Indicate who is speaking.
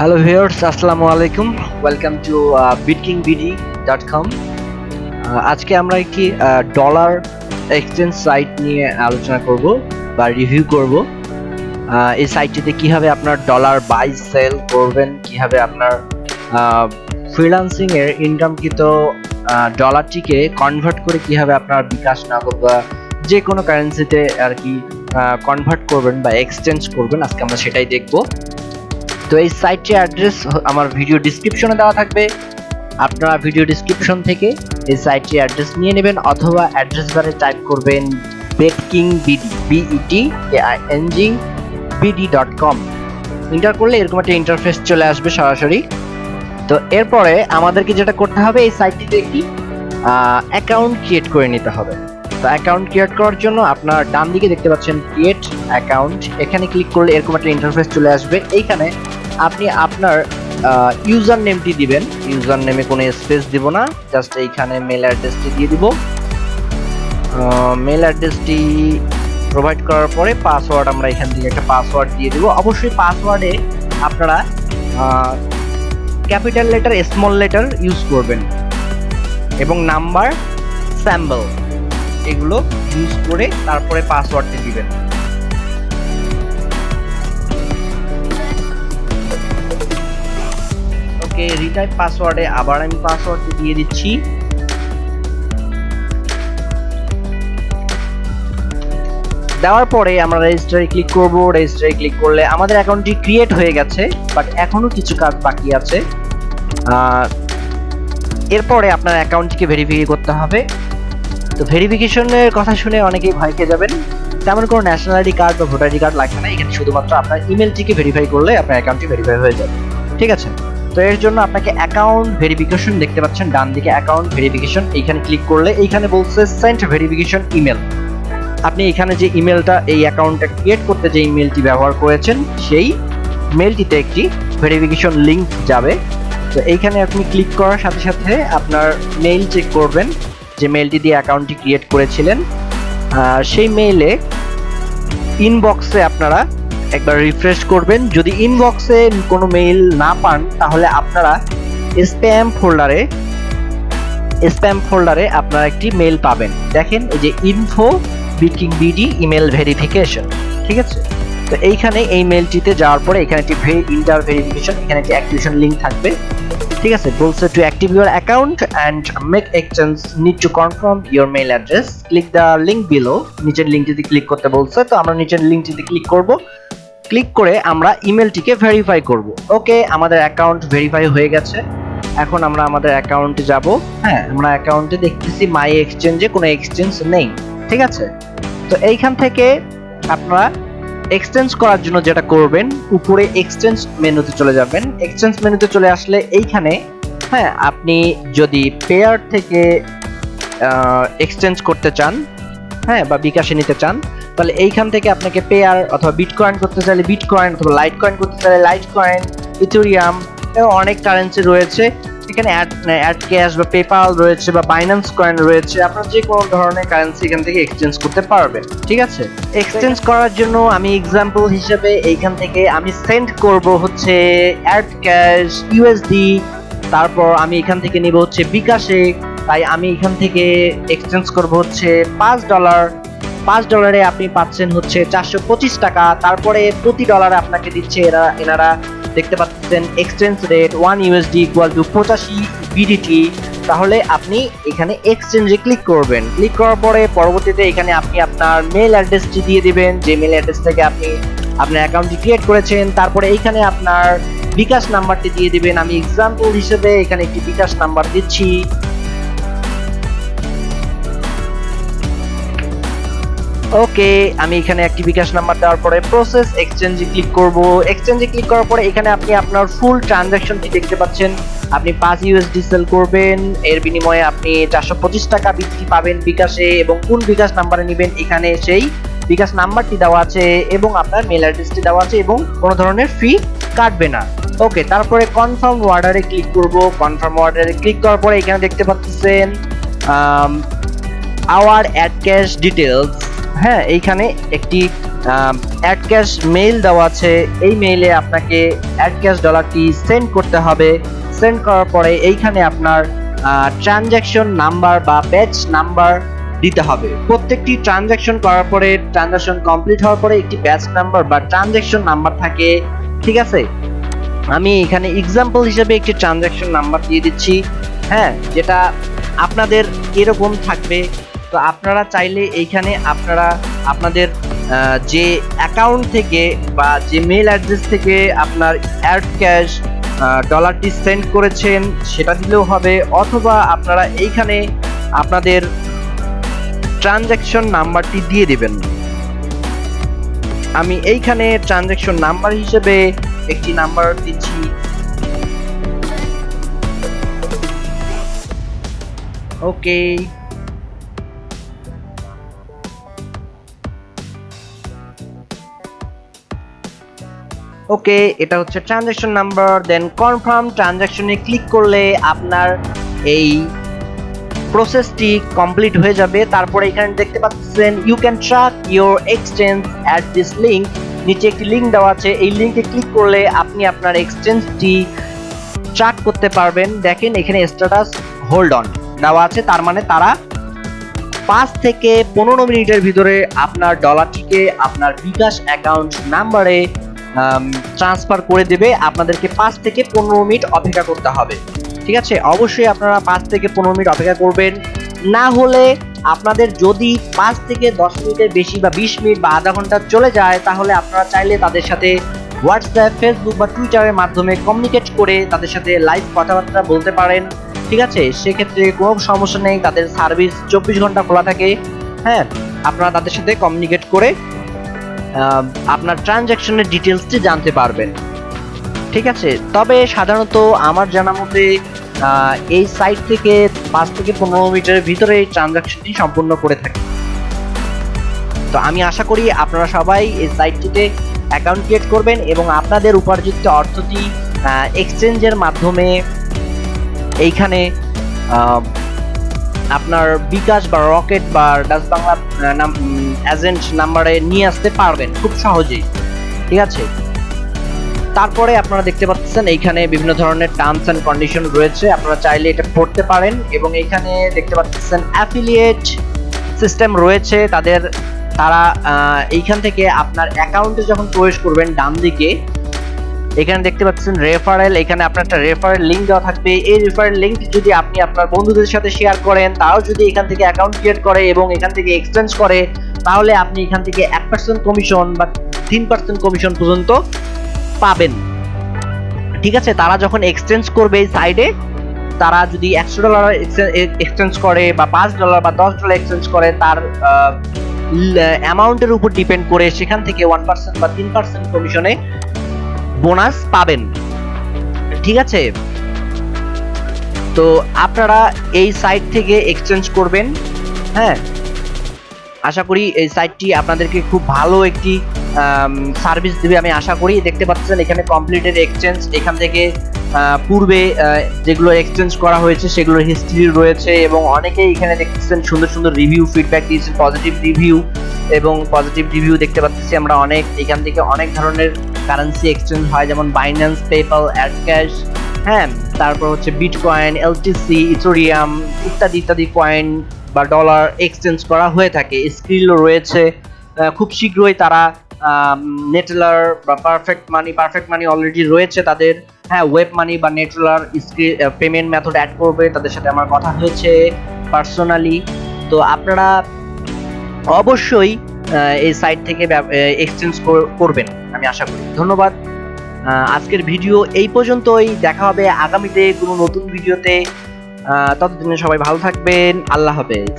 Speaker 1: Hello viewers আসসালামু আলাইকুম। Welcome two bitkingbd.com Uh, আজকে আমরা একটি ডলার এক্সচেঞ্জ সাইট নিয়ে আলোচনা করব বা রিভিউ করব। এই সাইটটিতে কীভাবে আপনার ডলার বাই সেল করবেন কীভাবে আপনার ফ্রিল্যান্সিং এর ইনকামকৃত ডলারটিকে কনভার্ট করে কীভাবে আপনার বিকাশ নগদ বা যে কোনো কারেন্সিতে আর কি কনভার্ট করবেন বা এক্সচেঞ্জ করবেন আজকে আমরা সেটাই দেখব। তো এই সাইটটির অ্যাড্রেস আমার ভিডিও ডিসক্রিপশনে দেওয়া থাকবে। আপনারা ভিডিও ডিসক্রিপশন থেকে এই সাইটটির অ্যাড্রেস নিয়ে নেবেন অথবা অ্যাড্রেস বারে টাইপ করবেন Betking BD B E T K I N G BD dot com enter করলে এরকম একটা ইন্টারফেস চলে আসবে সরাসরি। তো এরপরে আমাদেরকে যেটা করতে হবে এই সাইটটিতে একটি অ্যাকাউন্ট ক্রিয়েট করে নিতে হবে। তো অ্যাকাউন্ট ক্রিয়েট করার জন্য আপনার ডান দিকে দেখতে পাচ্ছেন ক্রিয়েট অ্যাকাউন্ট এখানে ক্লিক করলে এরকম একটা ইন্টারফেস চলে আসবে। এইখানে আপনি আপনার ইউজার নেমটি দিবেন। ইউজার নেমে কোনো স্পেস দিব না জাস্ট এইখানে মেল অ্যাড্রেসটি দিয়ে দিব। মেল অ্যাড্রেসটি প্রোভাইড করার পরে পাসওয়ার্ড আমরা এখান থেকে একটা পাসওয়ার্ড দিয়ে দিব। অবশ্যই পাসওয়ার্ডে আপনারা capital letter small letter use করবেন। এবং নাম্বার স্যাম্বল এগুলো ইউজ করে তারপরে পাসওয়ার্ডটি দিবেন। ওকে রিটাইপ পাসওয়ার্ডে আবার আমি পাসওয়ার্ডটি দিয়ে দিচ্ছি। দেওয়ার পরে আমরা রেজিস্টারে ক্লিক করব। রেজিস্টারে ক্লিক করলে আমাদের অ্যাকাউন্টটি ক্রিয়েট হয়ে গেছে বাট এখনও কিছু কাজ বাকি আছে। এরপরে আপনার অ্যাকাউন্টটিকে ভেরিফাই করতে হবে। তো ভেরিফিকেশনের কথা শুনে অনেকেই ভয় খেয়ে যাবেন। তেমন কোনো ন্যাশনাল আইডি কার্ড বা ভোটার আইডি কার্ড লাগবে না। এখানে শুধুমাত্র আপনার ইমেলটিকে ভেরিফাই করলে আপনার অ্যাকাউন্টটি ভেরিফাই হয়ে যাবে। ঠিক আছে? তো এর জন্য আপনাকে অ্যাকাউন্ট ভেরিফিকেশন দেখতে পাচ্ছেন, ডান দিকে অ্যাকাউন্ট ভেরিফিকেশন এইখানে ক্লিক করলে এইখানে বলছে সেন্ট ভেরিফিকেশন ইমেল আপনি এখানে যে ইমেলটা এই অ্যাকাউন্টটা ক্রিয়েট করতে যে ইমেলটি ব্যবহার করেছেন, সেই মেলটিতে একটি ভেরিফিকেশন লিংক যাবে। তো এইখানে আপনি ক্লিক করার সাথে সাথে আপনার মেইল চেক করবেন, যে মেইলটি দিয়ে অ্যাকাউন্টটি ক্রিয়েট করেছিলেন। আর সেই মেইলে ইনবক্সে আপনারা একবার রিফ্রেশ করবেন। যদি ইনবক্সে কোনো মেইল না পান, তাহলে আপনারা স্প্যাম ফোল্ডারে স্প্যাম ফোল্ডারে আপনারা একটি মেইল পাবেন। দেখেন, এই যে ইনফো বিকিং বিডি ইমেল ভেরিফিকেশন ঠিক আছে? তো এইখানে এই মেইলটিতে যাওয়ার পরে এখানে একটি ইন্টার ভেরিফিকেশন এখানে একটি অ্যাক্টিভেশন লিংক থাকবে, ঠিক আছে? বলছে to active your account and make exchange need to confirm your mail address click the link below নিচের লিঙ্কটিতে ক্লিক করতে বলছে, তো আমরা নিচের লিঙ্কটিতে ক্লিক করব। ক্লিক করে আমরা ইমেলটিকে ভেরিফাই করব। ওকে, আমাদের অ্যাকাউন্ট ভেরিফাই হয়ে গেছে। এখন আমরা আমাদের অ্যাকাউন্টে যাব। হ্যাঁ আমরা অ্যাকাউন্টে দেখতেছি মাই এক্সচেঞ্জে কোনো এক্সচেঞ্জ নেই। ঠিক আছে? তো এইখান থেকে আপনারা এক্সচেঞ্জ করার জন্য যেটা করবেন, উপরে এক্সচেঞ্জ মেনুতে চলে যাবেন। এক্সচেঞ্জ মেনুতে চলে আসলে এইখানে হ্যাঁ আপনি যদি পেয়ার থেকে এক্সচেঞ্জ করতে চান হ্যাঁ বা বিকাশে নিতে চান তাহলে এইখান থেকে আপনাকে পেয়ার অথবা বিটকয়েন করতে চাইলে বিটকয়েন অথবা লাইট কয়েন করতে চাইলে লাইট কয়েন ইথেরিয়াম এবং অনেক কারেন্সি রয়েছে। এখানে অ্যাড অ্যাড ক্যাশ বা পেপাল রয়েছে বা বাইন্যান্স কয়েন রয়েছে। আপনারা যে কোনো ধরনের কারেন্সি এখান থেকে এক্সচেঞ্জ করতে পারবেন। ঠিক আছে? এক্সচেঞ্জ করার জন্য আমি এক্সাম্পল হিসেবে এইখান থেকে আমি সেন্ড করব হচ্ছে অ্যাড ক্যাশ ইউএসডি তারপর আমি এখান থেকে নিব হচ্ছে বিকাশে। তাই আমি এখান থেকে এক্সচেঞ্জ করব হচ্ছে পাঁচ ডলার পাঁচ ডলারে আপনি পাচ্ছেন হচ্ছে চারশো পঁচিশ টাকা। তারপরে প্রতি ডলারে আপনাকে দিচ্ছে এরা, এনারা দেখতে পাচ্ছেন exchange rate one USD equal to পঁচাশি বিডিটি তাহলে আপনি এখানে এক্সচেঞ্জে ক্লিক করবেন। ক্লিক করার পরে পরবর্তীতে এখানে আপনি আপনার মেল অ্যাড্রেসটি দিয়ে দিবেন। যে মেল অ্যাড্রেস থেকে আপনি আপনার অ্যাকাউন্টটি ক্রিয়েট করেছেন, তারপরে এইখানে আপনার বিকাশ নাম্বারটি দিয়ে দিবেন। আমি এক্সাম্পল হিসেবে এখানে একটি বিকাশ নাম্বার দিচ্ছি। ওকে, আমি এখানে একটি বিকাশ নাম্বার দেওয়ার পরে প্রসেস এক্সচেঞ্জে ক্লিক করব। এক্সচেঞ্জে ক্লিক করার পরে এখানে আপনি আপনার ফুল ট্রানজ্যাকশনটি দেখতে পাচ্ছেন। আপনি পাঁচ ইউএসডি সেল করবেন, এর বিনিময়ে আপনি চারশো পঁচিশ টাকা বিক্রি পাবেন বিকাশে এবং কোন বিকাশ নাম্বারে নেবেন এখানে সেই বিকাশ নাম্বারটি দেওয়া আছে এবং আপনার মেল অ্যাড্রেসটি দেওয়া আছে এবং কোনো ধরনের ফি কাটবে না। ওকে, তারপরে কনফার্ম অর্ডারে ক্লিক করব। কনফার্ম অর্ডারে ক্লিক করার পরে এখানে দেখতে পাচ্ছেন আওয়ার অ্যাড ক্যাশ ডিটেলস হ্যাঁ এইখানে একটি অ্যাড ক্যাশ মেইল দেওয়া আছে। এই মেইলে আপনাকে অ্যাড ক্যাশ ডলারটি সেন্ড করতে হবে। সেন্ড করার পরে এইখানে আপনার ট্রানজ্যাকশন নাম্বার বা ব্যাচ নাম্বার দিতে হবে। প্রত্যেকটি ট্রানজ্যাকশন করার পরে ট্রানজ্যাকশন কমপ্লিট হওয়ার পরে একটি ব্যাচ নাম্বার বা ট্রানজ্যাকশন নাম্বার থাকে। ঠিক আছে? আমি এখানে এক্সাম্পল হিসেবে একটি ট্রানজ্যাকশন নাম্বার দিয়ে দিচ্ছি। হ্যাঁ যেটা আপনাদের এরকম থাকবে। তো আপনারা চাইলে এইখানে আপনারা আপনাদের যে অ্যাকাউন্ট থেকে বা যে মেল অ্যাড্রেস থেকে আপনার অ্যাড ক্যাশ ডলারটি সেন্ড করেছেন, সেটা দিলেও হবে। অথবা আপনারা এইখানে আপনাদের ট্রানজ্যাকশন নাম্বারটি দিয়ে দেবেন। আমি এইখানে ট্রানজ্যাকশন নাম্বার হিসেবে একটি নাম্বার দিচ্ছি। ওকে ওকে, এটা হচ্ছে ট্রানজ্যাকশন নাম্বার দেন কনফার্ম ট্রানজ্যাকশনে ক্লিক করলে আপনার এই প্রসেসটি কমপ্লিট হয়ে যাবে। তারপরে এখানে দেখতে পাচ্ছেন you can track your exchange at this link নিচে একটি লিঙ্ক দেওয়া আছে, এই লিঙ্কে ক্লিক করলে আপনি আপনার এক্সচেঞ্জটি ট্র্যাক করতে পারবেন। দেখেন, এখানে স্ট্যাটাস হোল্ড অন দেওয়া আছে, তার মানে তারা পাঁচ থেকে পনেরো মিনিটের ভিতরে আপনার ডলারটিকে আপনার বিকাশ অ্যাকাউন্ট নাম্বারে ট্রান্সফার করে দেবে, আপনাদেরকে পাঁচ থেকে পনেরো মিনিট অপেক্ষা করতে হবে। ঠিক আছে? অবশ্যই আপনারা পাঁচ থেকে পনেরো মিনিট অপেক্ষা করবেন। না হলে আপনাদের যদি পাঁচ থেকে দশ মিনিটের বেশি বা বিশ মিনিট বা আধা ঘণ্টা চলে যায়, তাহলে আপনারা চাইলে তাদের সাথে হোয়াটসঅ্যাপ ফেসবুক বা টুইটারের মাধ্যমে কমিউনিকেট করে তাদের সাথে লাইভ কথাবার্তা বলতে পারেন। ঠিক আছে? সেক্ষেত্রে কোনো সমস্যা নেই, তাদের সার্ভিস চব্বিশ ঘণ্টা খোলা থাকে। হ্যাঁ? আপনারা তাদের সাথে কমিউনিকেট করে আপনার ট্রানজ্যাকশনের ডিটেলসটি জানতে পারবেন। ঠিক আছে? তবে সাধারণত আমার জানা মতে এই সাইট থেকে পাঁচ থেকে পনেরো মিনিটের ভিতরে এই ট্রানজাকশনটি সম্পূর্ণ করে থাকে। তো আমি আশা করি আপনারা সবাই এই সাইটটিতে অ্যাকাউন্ট ক্রিয়েট করবেন এবং আপনাদের উপার্জিত অর্থটি এক্সচেঞ্জের মাধ্যমে এইখানে আপনার বিকাশ বা রকেট বা ডাচ বাংলা এজেন্ট নাম্বারে নিয়ে আসতে পারবেন খুব সহজেই, ঠিক আছে? তারপরে আপনারা দেখতে পাচ্ছেন এইখানে বিভিন্ন ধরনের টার্মস অ্যান্ড কন্ডিশন রয়েছে, আপনারা চাইলে এটা পড়তে পারেন এবং এইখানে দেখতে পাচ্ছেন অ্যাফিলিয়েট সিস্টেম রয়েছে, তাদের, তারা এইখান থেকে আপনার অ্যাকাউন্টে যখন প্রবেশ করবেন ডান দিকে এখানে দেখতে পাচ্ছেন রেফারেল এখানে আপনার একটা রেফারেল লিঙ্ক দেওয়া থাকবে। এই রেফারেল লিঙ্ক যদি আপনি আপনার বন্ধুদের সাথে শেয়ার করেন তাও যদি এখান থেকে অ্যাকাউন্ট ক্রিয়েট করে এবং এখান থেকে এক্সচেঞ্জ করে, তাহলে আপনি এখান থেকে এক পার্সেন্ট কমিশন বা তিন পার্সেন্ট কমিশন পর্যন্ত পাবেন। ঠিক আছে? তারা যখন এক্সচেঞ্জ করবে এই সাইডে তারা যদি একশো ডলার এক্সচেঞ্জ করে বা পাঁচ ডলার বা দশ ডলার এক্সচেঞ্জ করে, তার অ্যামাউন্টের উপর ডিপেন্ড করে সেখান থেকে ওয়ান পার্সেন্ট বা তিন পার্সেন্ট কমিশনে বোনাস পাবেন। ঠিক আছে? তো আপনারা এই সাইট থেকে এক্সচেঞ্জ করবেন হ্যাঁ? আশা করি এই সাইটটি আপনাদেরকে খুব ভালো একটি সার্ভিস দেবে আমি আশা করি। দেখতে পাচ্ছেন এখানে কমপ্লিটেড এক্সচেঞ্জ এখান থেকে পূর্বে যেগুলো এক্সচেঞ্জ করা হয়েছে সেগুলোর হিস্ট্রি রয়েছে এবং অনেকেই এখানে দেখতেছেন সুন্দর সুন্দর রিভিউ ফিডব্যাক দিয়েছেন পজিটিভ রিভিউ এবং পজিটিভ রিভিউ দেখতে পাচ্ছি আমরা অনেক। এখান থেকে অনেক ধরনের কারেন্সি এক্সচেঞ্জ হয়, যেমন বাইন্যান্স পেপাল অ্যাড ক্যাশ হ্যাঁ তারপর হচ্ছে বিটকয়েন এলটিসি ইথোরিয়াম ইত্যাদি ইত্যাদি কয়েন বা ডলার এক্সচেঞ্জ করা হয়ে থাকে। স্ক্রিলও রয়েছে। খুব শীঘ্রই তারা নেটলার বা perfect money perfect money already রয়েছে তাদের। হ্যাঁ ওয়েব মানি বা নেটলার পেমেন্ট মেথড অ্যাড করবে। তাদের সাথে আমার কথা হয়েছে পার্সোনালি তো আপনারা অবশ্যই এই সাইট থেকে এক্সচেঞ্জ করবেন, আমি আশা করি। ধন্যবাদ। আজকের ভিডিও এই পর্যন্তই। দেখা হবে আগামীতে কোনো নতুন ভিডিওতে ততদিনে সবাই ভালো থাকবেন। আল্লাহ হাফেজ।